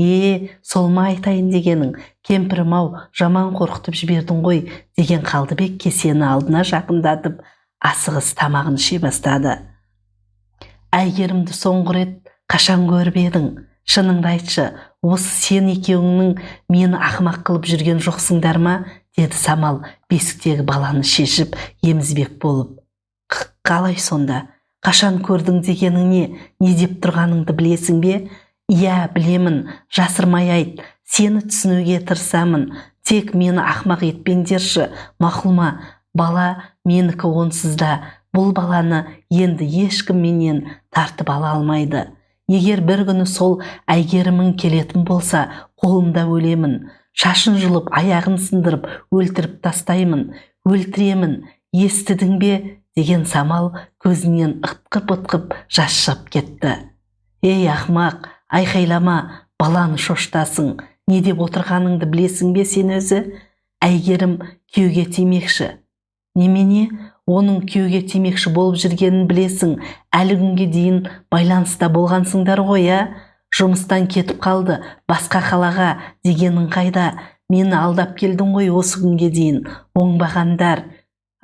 е сол ма айтайын дегенің. Кемпірім ау жаман қорқытып жібердің ғой деген қалдыбек кесені алдына жақындатып асығыс тамағын іше бастады. Әйгерімді соңғы рет қашан көріп едің? Шыныңды айтшы осы сен екеуіңнің мені ақымақ қылып жүрген жоқсыңдар ма? деді самал бесіктегі баланы шешіп емізбек болып. Қалай сонда? Қашан көрдің дегенің не? Не деп тұрғаныңды білесің бе? Иә білемін жасырмай айт сені түсінуге тырысамын тек мені ақмақ етпеңдерші мақұл ма бала менікі онсыз да бұл баланы енді ешкім менен тартып ала алмайды. Егер бір күні сол әйгерімің келетін болса қолымда өлемін шашын жұлып аяғын сындырып өлтіріп тастаймын өлтіремін естідің бе? деген самал көзінен ытқып ытқып жас шығып кетті. Ей ақмақ айқайлама баланы шоштасың. Не деп отырғаныңды білесің бе сен өзі? Әйгерім күйеуге тимекші. Немене? Оның күйеуге тимекші болып жүргенін білесің. Әлі күнге дейін байланыста болғансыңдар ғой ә жұмыстан кетіп қалды. Басқа қалаға дегенің қайда? Мені алдап келдің ғой осы күнге дейін. Оңбағандар.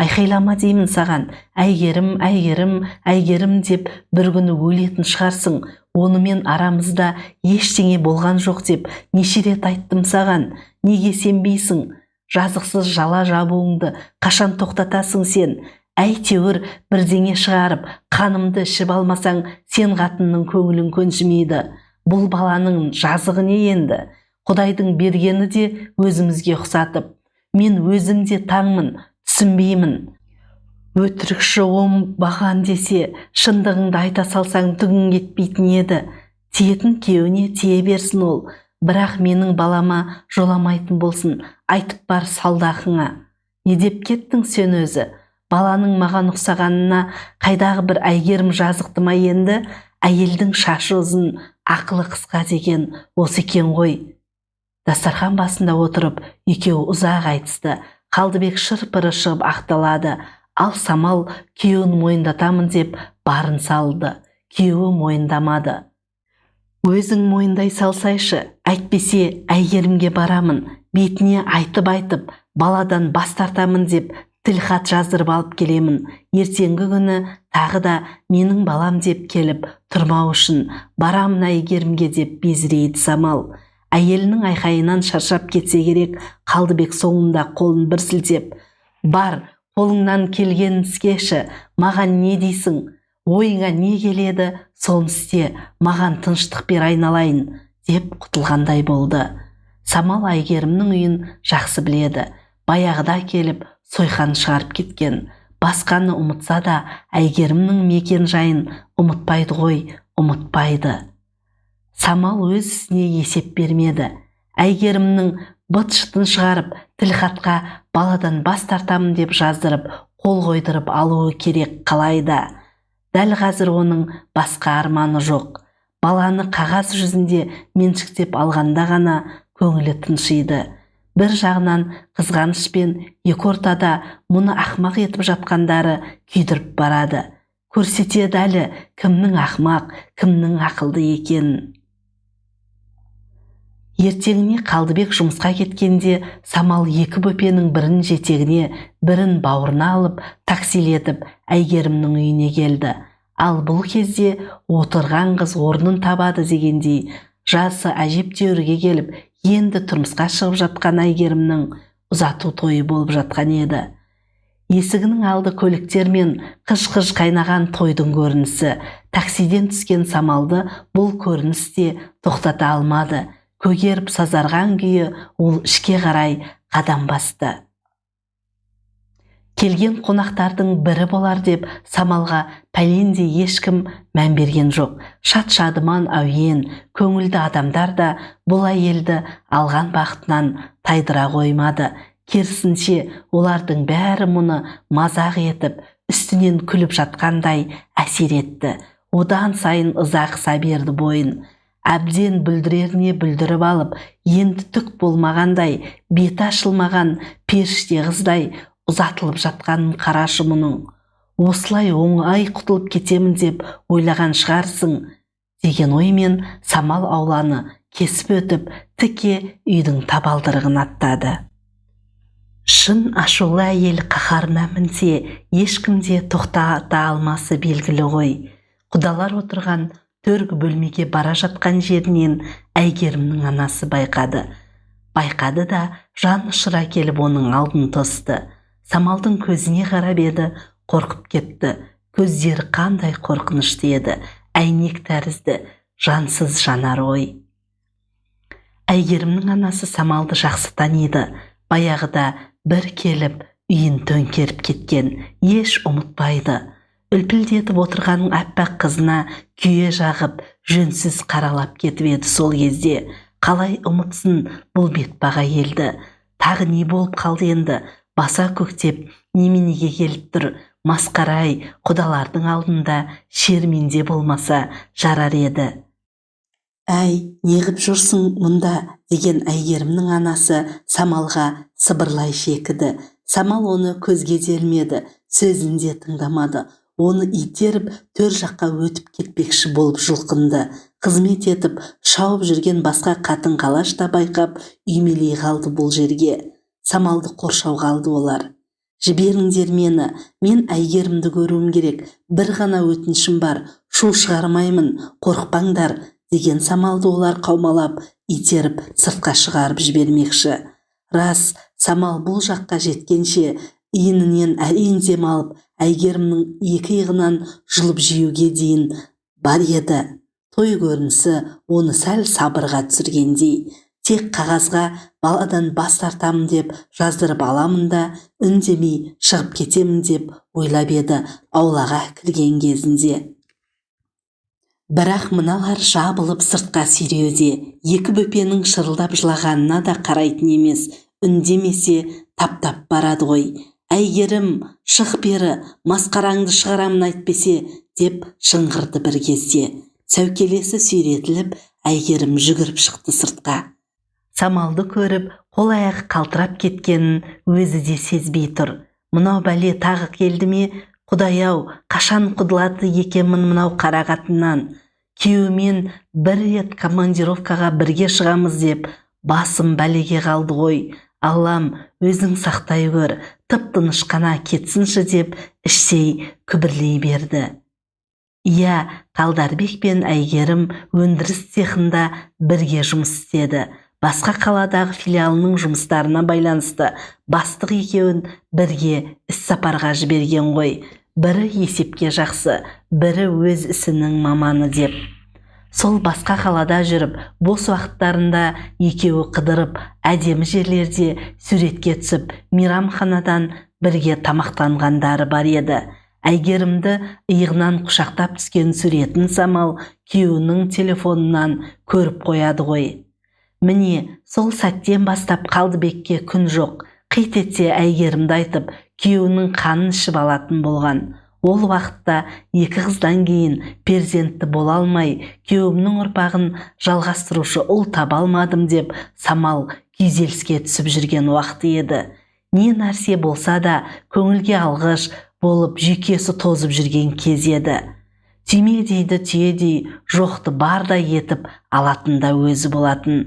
Айқайлама деймін саған. Әйгерім әйгерім әйгерім деп бір күні өлетін шығарсың. Онымен арамызда ештеңе болған жоқ деп неше рет айттым саған. Неге сенбейсің? Жазықсыз жала жабуыңды қашан тоқтатасың сен? Әйтеуір бірдеңе шығарып қанымды ішіп алмасаң сен қатынның көңілін көншімейді. Бұл баланың жазығы не енді? Құдайдың бергені де өзімізге ұқсатып. Мен өзім де таңмын түсінбеймін. Өтірікші оңбаған десе шындығыңды айта салсаң түгің кетпейтін еді. Тиетін күйеуіне тие берсін ол. Бірақ менің балама жоламайтын болсын айтып бар салдақыңа не деп кеттің сен өзі? Баланың маған ұқсағанына қайдағы бір әйгерім жазықты ма енді? Әйелдің шашы ұзын ақылы қысқа деген осы екен ғой. Дастархан басында отырып екеуі ұзақ айтысты. Қалдыбек шыр-пыры шығып ақталады. Ал самал күйеуін мойындатамын деп барын салды. Күйеуі мойындамады. Өзің мойындай салсайшы әйтпесе әйгерімге барамын бетіне айтып айтып баладан бас тартамын деп тілхат жаздырып алып келемін. Ертеңгі күні тағы да менің балам деп келіп тұрмау үшін барамын әйгерімге деп безірейді самал. Әйелінің айқайынан шаршап кетсе керек қалдыбек соңында қолын бір сілтеп бар қолыңнан келгенін істеші маған не дейсің? Ойыңа не келеді? Соны істе маған тыныштық бер айналайын деп құтылғандай болды. Самал әйгерімнің үйін жақсы біледі. Баяғыда келіп сойқан шығарып кеткен. Басқаны ұмытса да әйгерімнің мекен жайын ұмытпайды ғой ұмытпайды. Самал өз ісіне есеп бермеді. Әйгерімнің быт шытын шығарып тілхатқа баладан бас тартамын деп жаздырып қол қойдырып алуы керек қалайда дәл қазір оның басқа арманы жоқ. Баланы қағаз жүзінде меншіктеп алғанда ғана көңілі тыншиды. Бір жағынан қызғанышпен екі ортада мұны ақмақ етіп жатқандары күйдіріп барады. Көрсетеді әлі кімнің ақмақ кімнің ақылды екенін. Ертеңіне қалдыбек жұмысқа кеткенде самал екі бөпенің бірін жетегіне бірін бауырына алып таксилетіп әйгерімнің үйіне келді. Ал бұл кезде отырған қыз орнын табады дегендей жасы әжептәурге келіп енді тұрмысқа шығып жатқан әйгерімнің ұзату тойы болып жатқан еді. Есігінің алды көліктермен қыж-қыж қайнаған тойдың көрінісі. Таксиден түскен самалды бұл көрініс те тоқтата алмады. Көгеріп сазарған күйі ол ішке қарай қадам басты. Келген қонақтардың бірі болар деп самалға пәлендей ешкім мән берген жоқ. Шат шадыман әуен көңілді адамдар да бұл әйелді алған бақытынан тайдыра қоймады. Керісінше олардың бәрі мұны мазақ етіп үстінен күліп жатқандай әсер етті. Одан сайын ыза қыса берді бойын әбден бүлдіреріне бүлдіріп алып енді түк болмағандай беті ашылмаған періште қыздай ұзатылып жатқанын қарашы мұның. Осылай оңай құтылып кетемін деп ойлаған шығарсың деген оймен самал ауланы кесіп өтіп тіке үйдің табалдырығын аттады. Шын ашулы әйел қаһарына мінсе ешкім де тоқтата алмасы белгілі ғой. Құдалар отырған төргі бөлмеге бара жатқан жерінен әйгерімнің анасы байқады. Байқады да жан ұшыра келіп оның алдын тосты. Самалдың көзіне қарап еді қорқып кетті. Көздері қандай қорқынышты еді. Әйнек тәрізді жансыз жанар ой. Әйгерімнің анасы самалды жақсы таниды. Баяғыда бір келіп үйін төңкеріп кеткен еш ұмытпайды. Үлпілдетіп отырған аппақ қызына күйе жағып жөнсіз қаралап кетіп еді сол кезде. Қалай ұмытсын бұл бетпақ әйелді. Тағы не болып қалды енді? Баса көктеп неменеге келіп тұр? Масқара құдалардың алдында шерменде болмаса жарар еді. Әй неғып жүрсің мұнда деген әйгерімнің анасы самалға сыбырлай шекіді. Самал оны көзге де ілмеді сөзін де тыңдамады. Оны итеріп төр жаққа өтіп кетпекші болып жұлқынды. Қызмет етіп шауып жүрген басқа қатын қалаш та байқап үймелей қалды бұл жерге. Самалды қоршауға алды олар. Жіберіңдер мені мен әйгерімді көруім керек. Бір ғана өтінішім бар шу шығармаймын қорықпаңдар деген самалды олар қаумалап итеріп сыртқа шығарып жібермекші. Рас самал бұл жаққа жеткенше иінінен әрең дем алып әйгерімнің екі иығынан жұлып жеуге дейін бар еді. Той көрінісі оны сәл сабырға түсіргендей тек қағазға баладан бас тартамын деп жаздырып аламын да үндемей шығып кетемін деп ойлап еді аулаға кірген кезінде. Бірақ мыналар жабылып сыртқа сүйреуде екі бөпенің шырылдап жылағанына да қарайтын емес үндемесе таптап барады ғой. Әйгерім шық бері масқараңды шығарамын әйтпесе деп шыңғырды бір кезде. Сәукелесі сүйретіліп әйгерім жүгіріп шықты сыртқа. Самалды көріп қол аяғы қалтырап кеткенін өзі де сезбей тұр. Мынау бәле тағы келді ме? Құдай-ау қашан құтылады екенмін мынау қара қатыннан? Күйеуімен бір рет командировкаға бірге шығамыз деп басым бәлеге қалды ғой. Аллам өзің сақтай көр тып тыныш қана кетсінші деп іштей күбірлей берді. Иә қалдарбек пен әйгерім өндіріс цехында бірге жұмыс істеді. Басқа қаладағы филиалының жұмыстарына байланысты бастық екеуін бірге іс-сапарға жіберген ғой. Бірі есепке жақсы бірі өз ісінің маманы деп сол басқа қалада жүріп бос уақыттарында екеуі қыдырып әдемі жерлерде суретке түсіп мейрамханадан бірге тамақтанғандары бар еді. Әйгерімді иығынан құшақтап түскен суретін самал күйеуінің телефонынан көріп қояды ғой. Міне сол сәттен бастап қалдыбекке күн жоқ. Қит етсе әйгерімді айтып күйеуінің қанын ішіп алатын болған. Ол уақытта екі қыздан кейін перзентті бола алмай күйеуімнің ұрпағын жалғастырушы ұл таба алмадым деп самал күйзеліске түсіп жүрген уақыты еді. Не нәрсе болса да көңілге алғыш болып жүйкесі тозып жүрген кез еді. Түйме дейді түйедей жоқты бардай етіп алатын да өзі болатын.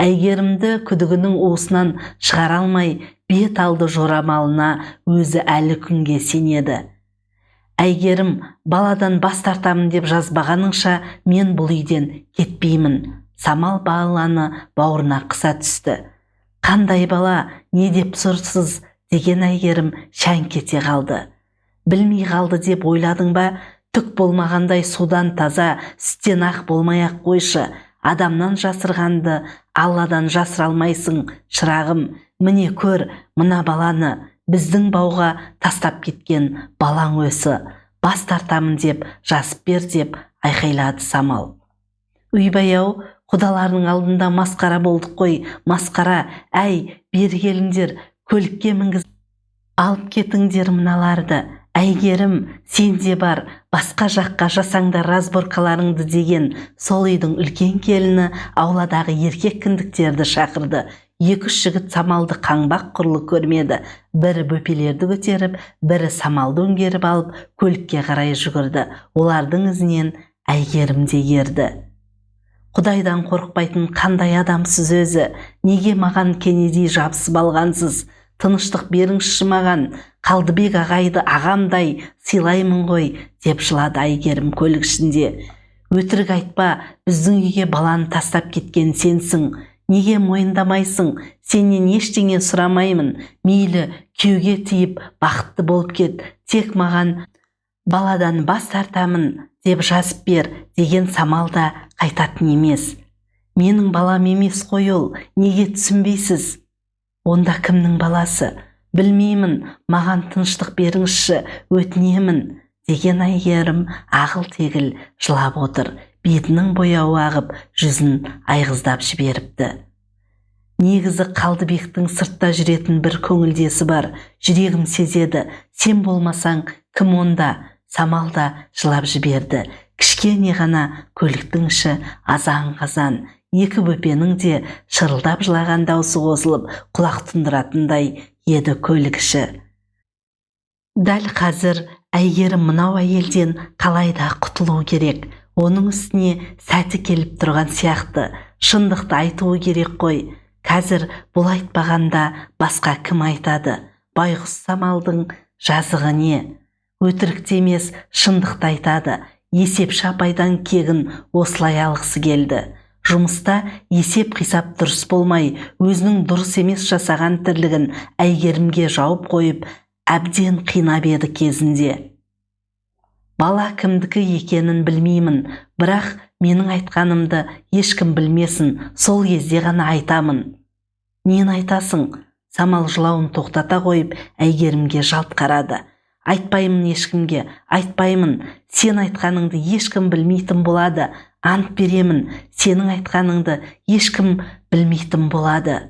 Әйгерімді күдігінің уысынан шығара алмай бет алды жорамалына өзі әлі күнге сенеді. Әйгерім баладан бас тартамын деп жазбағаныңша мен бұл үйден кетпеймін. Самал баланы бауырына қыса түсті. Қандай бала не деп сұрсыз? деген әйгерім шәңк кете қалды. Білмей қалды деп ойладың ба? Түк болмағандай судан таза сүттен ақ болмай ақ қойшы. Адамнан жасырғанды алладан жасыра алмайсың шырағым. Міне көр мына баланы. Біздің бауға тастап кеткен балаң өсі бас тартамын деп жазып бер деп айқайлады самал. Үйбай-ау құдаларының алдында масқара болдық қой масқара әй бері келіңдер көлікке мінгіз. Алып кетіңдер мыналарды әйгерім сен де бар басқа жаққа жасаңдар разборкаларыңды деген сол үйдің үлкен келіні ауладағы еркек кіндіктерді шақырды. Екі үш жігіт самалды қаңбақ құрлы көрмеді. Бірі бөпелерді көтеріп бірі самалды өңгеріп алып көлікке қарай жүгірді. Олардың ізінен әйгерім де ерді. Құдайдан қорықпайтын қандай адамсыз өзі? Неге маған кенедей жабысып алғансыз? Тыныштық беріңізші маған. Қалдыбек ағайды ағамдай сыйлаймын ғой деп жылады әйгерім көлік ішінде. Өтірік айтпа біздің үйге баланы тастап кеткен сенсің. Неге мойындамайсың? Сенен ештеңе сұрамаймын. Мейлі күйеуге тиіп бақытты болып кет. Тек маған баладан бас тартамын деп жазып бер деген самал да қайтатын емес. Менің балам емес қой ол. Неге түсінбейсіз? Онда кімнің баласы? Білмеймін. Маған тыныштық беріңізші. Өтінемін деген әйгерім ағыл тегіл жылап отыр. Бетінің бояуы ағып жүзін айғыздап жіберіпті. Негізі қалдыбектің сыртта жүретін бір көңілдесі бар. Жүрегім сезеді сен болмасаң кім онда? Самал да жылап жіберді. Кішкене ғана көліктің іші азан қазан. Екі бөпенің де шырылдап жылаған даусы қосылып құлақ тұндыратындай еді көлік іші. Дәл қазір әйгерім мынау әйелден қалай да құтылу керек? Оның үстіне сәті келіп тұрған сияқты. Шындықты айтуы керек қой. Қазір бұл айтпағанда басқа кім айтады? Байғұс самалдың жазығы не? Өтірікті емес шындықты айтады. Есепші апайдан кегін осылай алғысы келді. Жұмыста есеп қисап дұрыс болмай өзінің дұрыс емес жасаған тірлігін әйгерімге жауып қойып әбден қинап еді кезінде. Бала кімдікі екенін білмеймін бірақ менің айтқанымды ешкім білмесін сол кезде ғана айтамын. Нені айтасың? Самал жылауын тоқтата қойып әйгерімге жалт қарады. Айтпаймын ешкімге айтпаймын сен айтқаныңды ешкім білмейтін болады ант беремін сенің айтқаныңды ешкім білмейтін болады.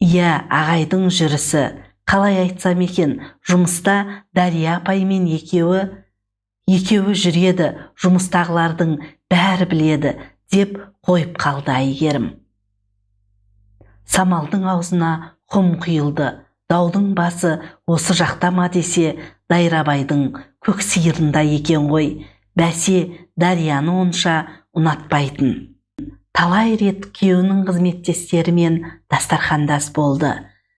Иә ағайдың жүрісі қалай айтсам екен жұмыста дария апаймен екеуі екеуі жүреді жұмыстағылардың бәрі біледі деп қойып қалды әйгерім. Самалдың аузына құм құйылды. Даудың басы осы жақта ма десе дайрабайдың көк сиырында екен ғой. Бәсе дарияны онша ұнатпайтын. Талай рет күйеуінің қызметтестерімен дастархандас болды.